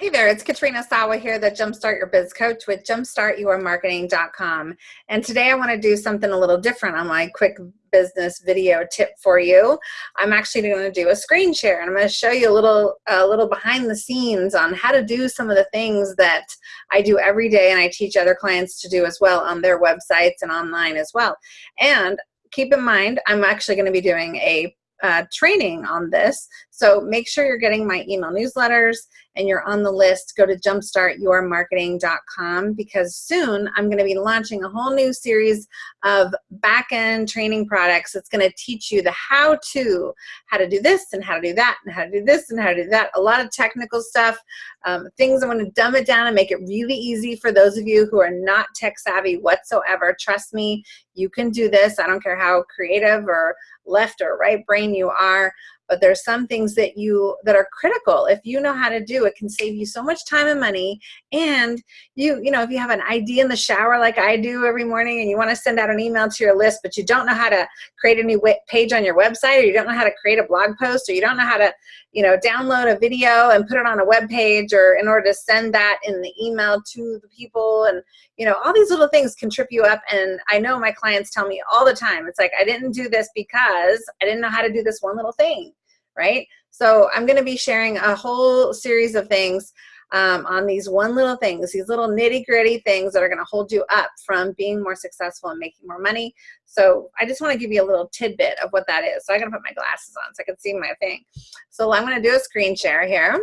Hey there, it's Katrina Sawa here, the Jumpstart Your Biz Coach with jumpstartyourmarketing.com. And today I want to do something a little different on my quick business video tip for you. I'm actually going to do a screen share and I'm going to show you a little, a little behind the scenes on how to do some of the things that I do every day and I teach other clients to do as well on their websites and online as well. And keep in mind, I'm actually going to be doing a uh, training on this. So make sure you're getting my email newsletters and you're on the list. Go to jumpstartyourmarketing.com because soon I'm going to be launching a whole new series of back-end training products. It's going to teach you the how-to, how to do this and how to do that and how to do this and how to do that. A lot of technical stuff, um, things I want to dumb it down and make it really easy for those of you who are not tech savvy whatsoever. Trust me, you can do this. I don't care how creative or left or right brain you are but there's some things that you that are critical. If you know how to do it can save you so much time and money. And you you know if you have an idea in the shower like I do every morning and you want to send out an email to your list but you don't know how to create a new page on your website or you don't know how to create a blog post or you don't know how to you know download a video and put it on a web page or in order to send that in the email to the people and you know all these little things can trip you up. And I know my clients tell me all the time it's like I didn't do this because I didn't know how to do this one little thing right? So I'm going to be sharing a whole series of things um, on these one little things, these little nitty gritty things that are going to hold you up from being more successful and making more money. So I just want to give you a little tidbit of what that is. So going to put my glasses on so I can see my thing. So I'm going to do a screen share here.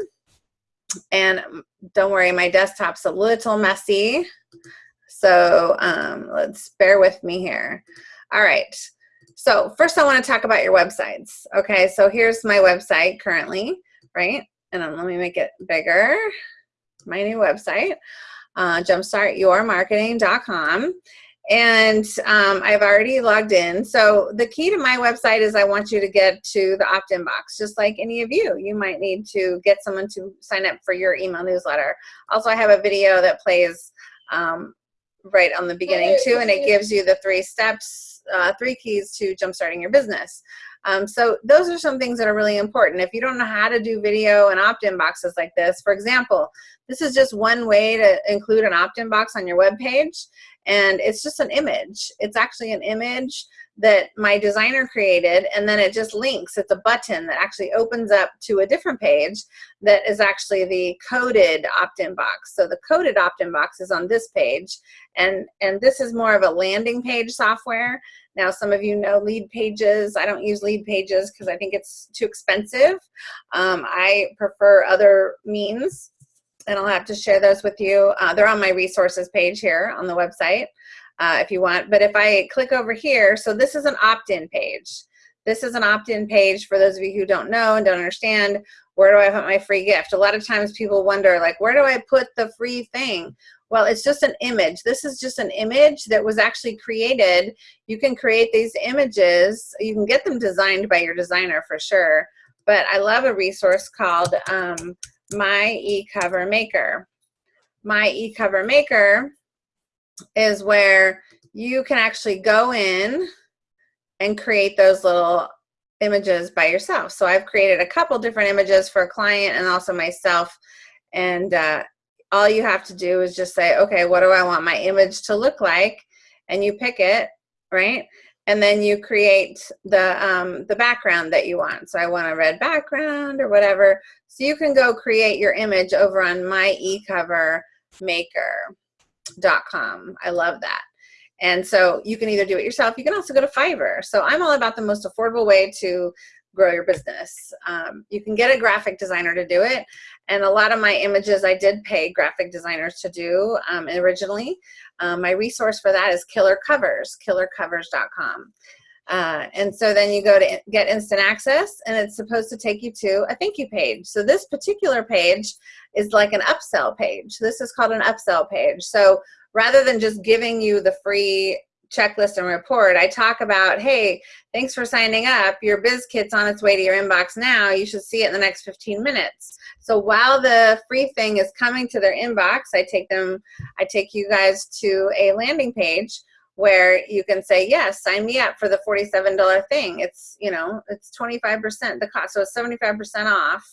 And don't worry, my desktop's a little messy. So um, let's bear with me here. All right. So first I want to talk about your websites. Okay, so here's my website currently, right? And let me make it bigger. My new website, uh, jumpstartyourmarketing.com. And um, I've already logged in. So the key to my website is I want you to get to the opt-in box, just like any of you. You might need to get someone to sign up for your email newsletter. Also, I have a video that plays um, right on the beginning too, and it gives you the three steps uh, three keys to jumpstarting your business. Um, so those are some things that are really important. If you don't know how to do video and opt-in boxes like this, for example, this is just one way to include an opt-in box on your web page, and it's just an image. It's actually an image that my designer created and then it just links. It's a button that actually opens up to a different page that is actually the coded opt-in box. So the coded opt-in box is on this page and and this is more of a landing page software. Now some of you know Leadpages. I don't use Leadpages because I think it's too expensive. Um, I prefer other means and I'll have to share those with you. Uh, they're on my resources page here on the website uh, if you want. But if I click over here, so this is an opt-in page. This is an opt-in page for those of you who don't know and don't understand, where do I put my free gift? A lot of times people wonder, like, where do I put the free thing? Well, it's just an image. This is just an image that was actually created. You can create these images. You can get them designed by your designer for sure. But I love a resource called um, My eCover Maker. My eCover Maker is where you can actually go in and create those little images by yourself. So I've created a couple different images for a client and also myself. And uh, all you have to do is just say, okay, what do I want my image to look like? And you pick it, right? And then you create the, um, the background that you want. So I want a red background or whatever. So you can go create your image over on my eCover Maker com. I love that. And so you can either do it yourself, you can also go to Fiverr. So I'm all about the most affordable way to grow your business. Um, you can get a graphic designer to do it. And a lot of my images I did pay graphic designers to do um, originally. Um, my resource for that is Killer Covers, killercovers.com. Uh, and so then you go to get instant access and it's supposed to take you to a thank you page. So this particular page is like an upsell page. This is called an upsell page. So rather than just giving you the free checklist and report, I talk about, hey, thanks for signing up. Your biz kit's on its way to your inbox now. You should see it in the next 15 minutes. So while the free thing is coming to their inbox, I take them, I take you guys to a landing page where you can say, yes, sign me up for the $47 thing. It's, you know, it's 25% the cost. So it's 75% off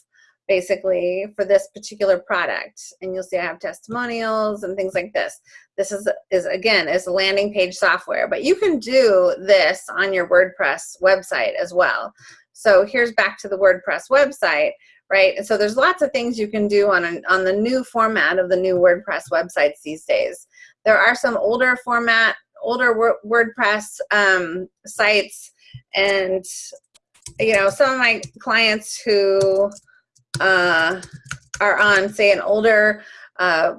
basically for this particular product. And you'll see I have testimonials and things like this. This is, is again, is landing page software, but you can do this on your WordPress website as well. So here's back to the WordPress website, right? And so there's lots of things you can do on, an, on the new format of the new WordPress websites these days. There are some older format, older WordPress um, sites and you know, some of my clients who uh, are on, say, an older uh,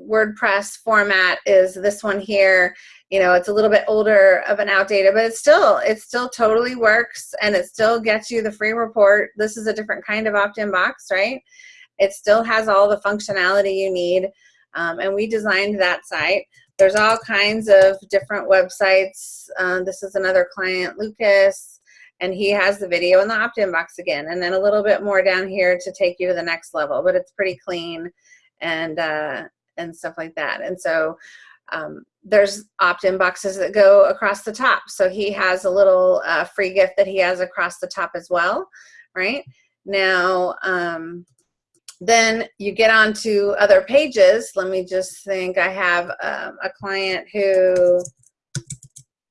WordPress format is this one here. You know, it's a little bit older of an outdated, but it still, it still totally works and it still gets you the free report. This is a different kind of opt-in box, right? It still has all the functionality you need. Um, and we designed that site. There's all kinds of different websites. Uh, this is another client, Lucas and he has the video in the opt-in box again and then a little bit more down here to take you to the next level but it's pretty clean and uh, and stuff like that. And so um, there's opt-in boxes that go across the top. So he has a little uh, free gift that he has across the top as well right? Now um, then you get on to other pages let me just think I have um, a client who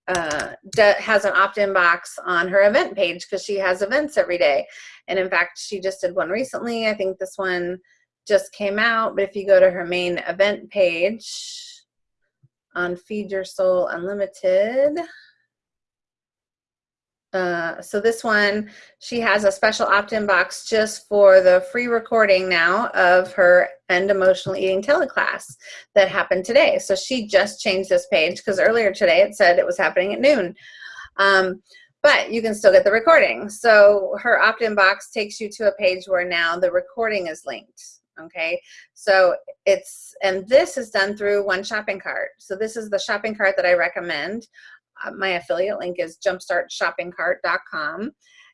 uh, has an opt-in box on her event page because she has events every day. And in fact, she just did one recently. I think this one just came out, but if you go to her main event page on Feed Your Soul Unlimited, uh, so this one, she has a special opt-in box just for the free recording now of her End Emotional Eating teleclass that happened today. So she just changed this page because earlier today it said it was happening at noon. Um, but you can still get the recording. So her opt-in box takes you to a page where now the recording is linked okay so it's and this is done through 1ShoppingCart so this is the shopping cart that I recommend my affiliate link is jumpstartshoppingcart.com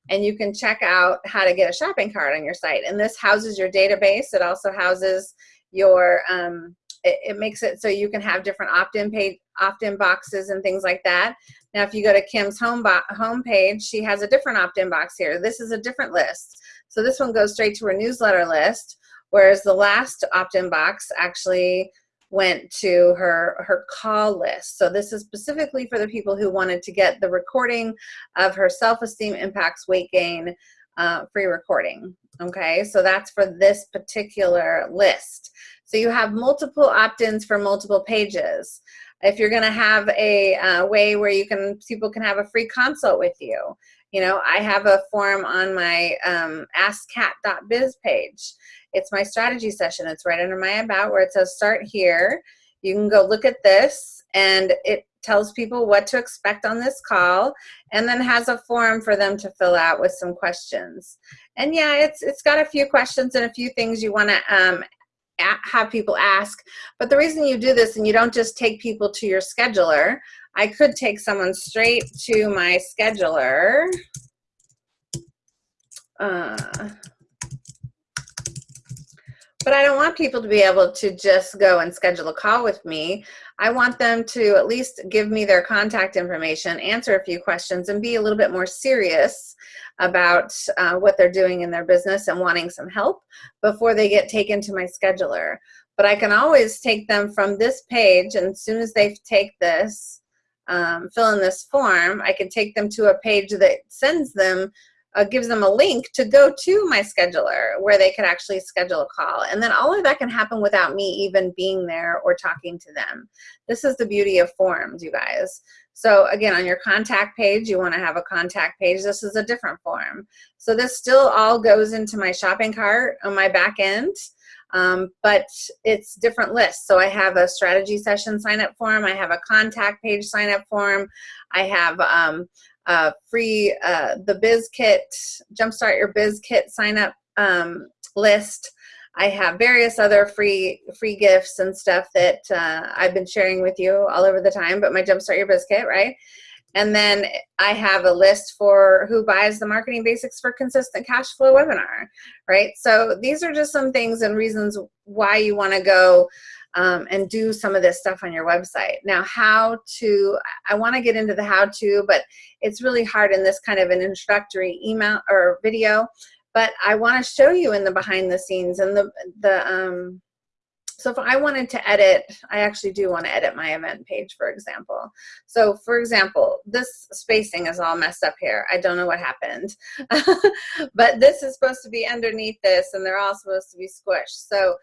and you can check out how to get a shopping cart on your site. And this houses your database. It also houses your, um, it, it, makes it so you can have different opt-in page, opt-in boxes and things like that. Now, if you go to Kim's home, home page, she has a different opt-in box here. This is a different list. So this one goes straight to her newsletter list, whereas the last opt-in box actually went to her her call list. So this is specifically for the people who wanted to get the recording of her self-esteem impacts weight gain uh, free recording. Okay, so that's for this particular list. So you have multiple opt-ins for multiple pages. If you're to have a uh, way where you can people can have a free consult with you, you know, I have a form on my um, askkat.biz page it's my strategy session. It's right under my about where it says start here. You can go look at this and it tells people what to expect on this call and then has a form for them to fill out with some questions. And yeah, it's it's got a few questions and a few things you want to um, have people ask. But the reason you do this and you don't just take people to your scheduler, I could take someone straight to my scheduler. Uh, but I don't want people to be able to just go and schedule a call with me. I want them to at least give me their contact information, answer a few questions, and be a little bit more serious about uh, what they're doing in their business and wanting some help before they get taken to my scheduler. But I can always take them from this page, and as soon as they take this, um, fill in this form, I can take them to a page that sends them uh, gives them a link to go to my scheduler where they can actually schedule a call. And then all of that can happen without me even being there or talking to them. This is the beauty of forms, you guys. So again, on your contact page, you wanna have a contact page. This is a different form. So this still all goes into my shopping cart on my back end. Um, but it's different lists. So I have a strategy session sign up form. I have a contact page sign up form. I have um, uh, free uh, the biz kit jumpstart your biz kit sign up um, list I have various other free free gifts and stuff that uh, I've been sharing with you all over the time but my jumpstart your biz kit right and then I have a list for who buys the marketing basics for consistent cash flow webinar right so these are just some things and reasons why you want to go um, and do some of this stuff on your website. Now, how to, I want to get into the how to, but it's really hard in this kind of an introductory email or video. but I want to show you in the behind the scenes and the, the, um, so if I wanted to edit, I actually do want to edit my event page, for example. So for example, this spacing is all messed up here. I don't know what happened, but this is supposed to be underneath this and they're all supposed to be squished. So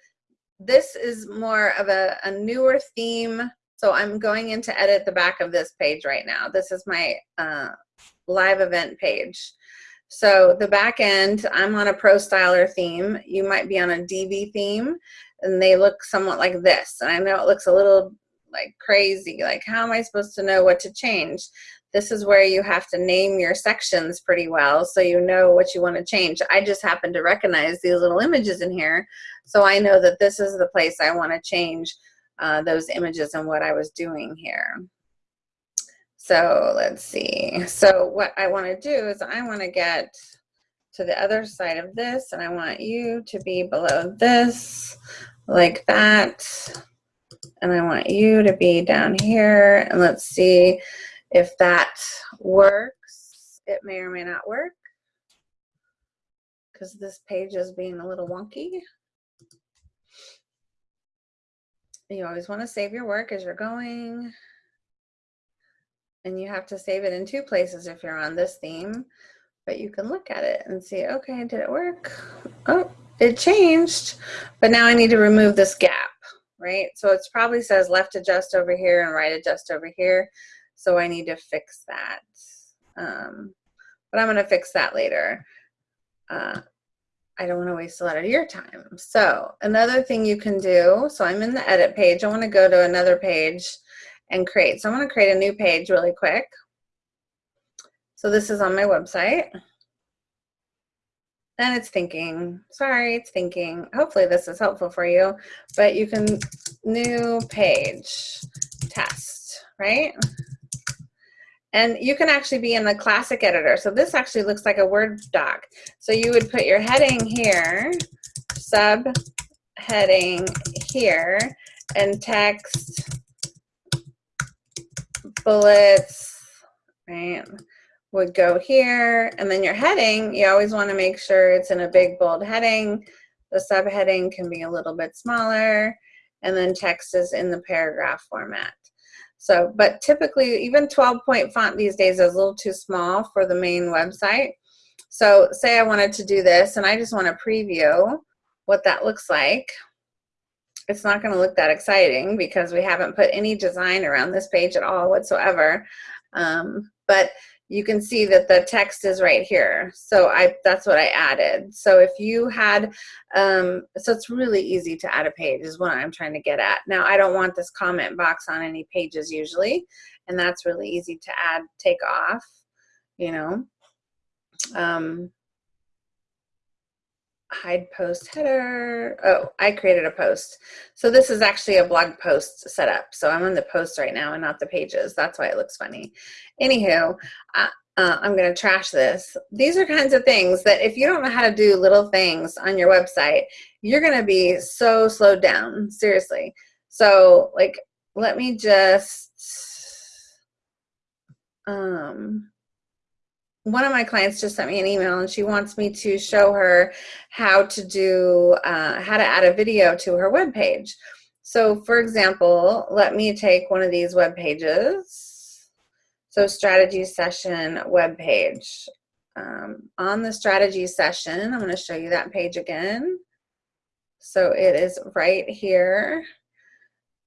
this is more of a, a newer theme. So I'm going in to edit the back of this page right now. This is my uh, live event page. So the back end, I'm on a Pro Styler theme. You might be on a Divi theme and they look somewhat like this. And I know it looks a little like crazy. Like how am I supposed to know what to change? This is where you have to name your sections pretty well so you know what you want to change. I just happen to recognize these little images in here. So I know that this is the place I want to change uh, those images and what I was doing here. So let's see. So what I want to do is I want to get to the other side of this and I want you to be below this like that. And I want you to be down here and let's see if that works. It may or may not work because this page is being a little wonky. You always want to save your work as you're going. And you have to save it in two places if you're on this theme. But you can look at it and see, okay, did it work? Oh, it changed. But now I need to remove this gap, right? So it probably says left adjust over here and right adjust over here. So I need to fix that. Um, but I'm going to fix that later. Uh, I don't want to waste a lot of your time. So another thing you can do, so I'm in the edit page. I want to go to another page and create. So I'm to create a new page really quick. So this is on my website. And it's thinking, sorry, it's thinking. Hopefully this is helpful for you, but you can, new page, test, right? And you can actually be in the classic editor. So this actually looks like a Word doc. So you would put your heading here, sub heading here, and text bullets, right, would go here. And then your heading, you always want to make sure it's in a big bold heading. The subheading can be a little bit smaller. And then text is in the paragraph format. So, but typically even 12 point font these days is a little too small for the main website. So say I wanted to do this and I just want to preview what that looks like. It's not going to look that exciting because we haven't put any design around this page at all whatsoever. Um, but you can see that the text is right here. So I that's what I added. So if you had, um, so it's really easy to add a page is what I'm trying to get at. Now I don't want this comment box on any pages usually, and that's really easy to add, take off, you know. Um, hide post header. Oh, I created a post. So this is actually a blog post setup. So I'm on the post right now and not the pages. That's why it looks funny. Anywho, uh, uh, I'm going to trash this. These are kinds of things that if you don't know how to do little things on your website, you're going to be so slowed down. Seriously. So like, let me just, um, one of my clients just sent me an email and she wants me to show her how to do, uh, how to add a video to her web page. So for example, let me take one of these web pages. So strategy session web page. Um, on the strategy session, I'm going to show you that page again. So it is right here.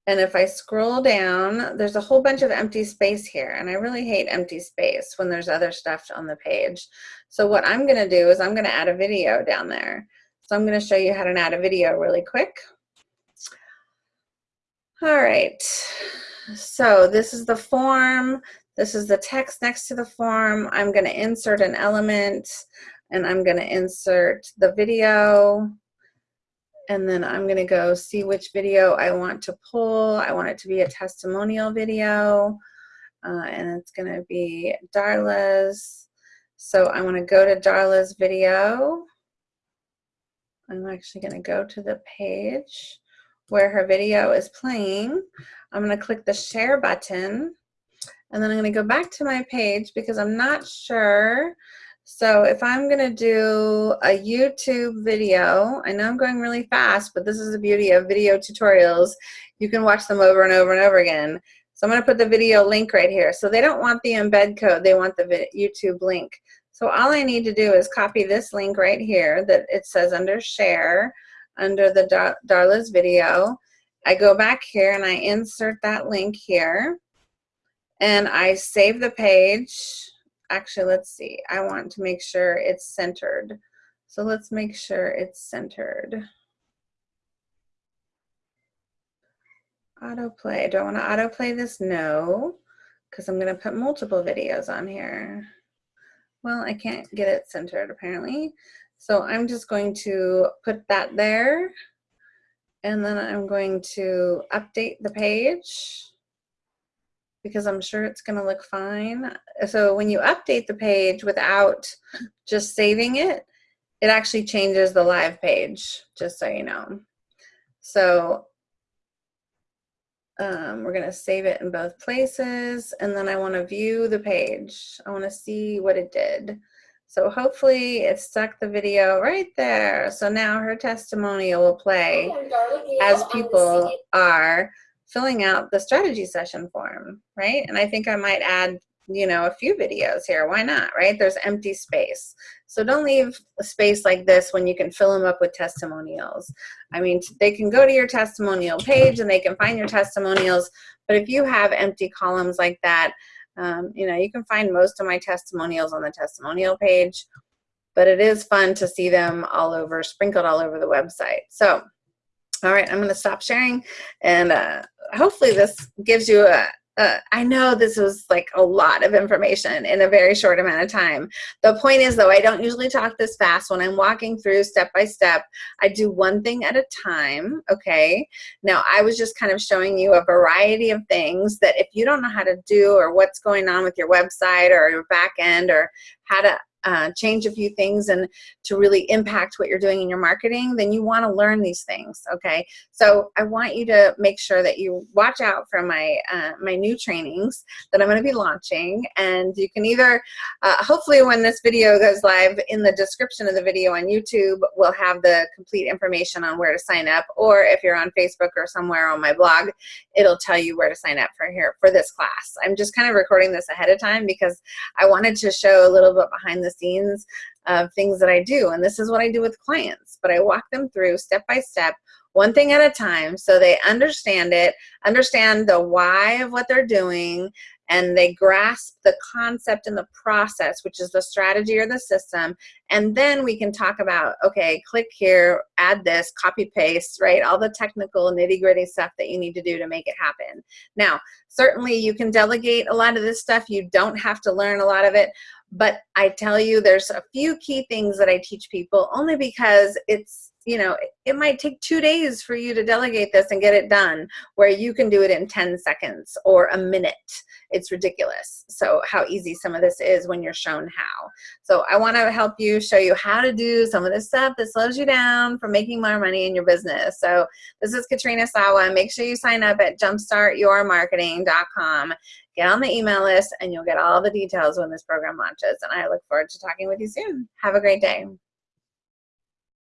And if I scroll down, there's a whole bunch of empty space here. And I really hate empty space when there's other stuff on the page. So what I'm gonna do is I'm gonna add a video down there. So I'm gonna show you how to add a video really quick. All right, so this is the form. This is the text next to the form. I'm gonna insert an element and I'm gonna insert the video and then I'm gonna go see which video I want to pull. I want it to be a testimonial video, uh, and it's gonna be Darla's. So I wanna go to Darla's video. I'm actually gonna go to the page where her video is playing. I'm gonna click the share button, and then I'm gonna go back to my page because I'm not sure So if I'm gonna do a YouTube video, I know I'm going really fast, but this is the beauty of video tutorials. You can watch them over and over and over again. So I'm gonna put the video link right here. So they don't want the embed code, they want the YouTube link. So all I need to do is copy this link right here that it says under share, under the Dar Darla's video. I go back here and I insert that link here and I save the page actually, let's see. I want to make sure it's centered. So let's make sure it's centered. Autoplay. Do I want to autoplay this? No, because I'm going to put multiple videos on here. Well, I can't get it centered apparently. So I'm just going to put that there. And then I'm going to update the page because I'm sure it's going to look fine. So when you update the page without just saving it, it actually changes the live page, just so you know. So um, we're going to save it in both places, and then I want to view the page. I want to see what it did. So hopefully it stuck the video right there. So now her testimonial will play as people are filling out the strategy session form, right? And I think I might add, you know, a few videos here. Why not, right? There's empty space. So don't leave a space like this when you can fill them up with testimonials. I mean, they can go to your testimonial page and they can find your testimonials, but if you have empty columns like that, um, you know, you can find most of my testimonials on the testimonial page, but it is fun to see them all over, sprinkled all over the website. So, all right, I'm going to stop sharing and uh, hopefully this gives you a, uh, I know this was like a lot of information in a very short amount of time. The point is though, I don't usually talk this fast. When I'm walking through step by step, I do one thing at a time, okay? Now, I was just kind of showing you a variety of things that if you don't know how to do or what's going on with your website or your back end or how to uh, change a few things and to really impact what you're doing in your marketing, then you want to learn these things. Okay, so I want you to make sure that you watch out for my uh, my new trainings that I'm going to be launching, and you can either uh, hopefully when this video goes live in the description of the video on YouTube, we'll have the complete information on where to sign up, or if you're on Facebook or somewhere on my blog, it'll tell you where to sign up for here for this class. I'm just kind of recording this ahead of time because I wanted to show a little bit behind the scenes of things that I do. And this is what I do with clients, but I walk them through step by step, one thing at a time, so they understand it, understand the why of what they're doing, and they grasp the concept and the process, which is the strategy or the system. And then we can talk about, okay, click here, add this, copy paste, right? All the technical nitty gritty stuff that you need to do to make it happen. Now, certainly you can delegate a lot of this stuff. You don't have to learn a lot of it, but I tell you, there's a few key things that I teach people only because it's you know, it might take two days for you to delegate this and get it done where you can do it in 10 seconds or a minute. It's ridiculous. So how easy some of this is when you're shown how. So I want to help you show you how to do some of this stuff that slows you down from making more money in your business. So this is Katrina Sawa. Make sure you sign up at jumpstartyourmarketing.com. Get on the email list and you'll get all the details when this program launches. And I look forward to talking with you soon. Have a great day.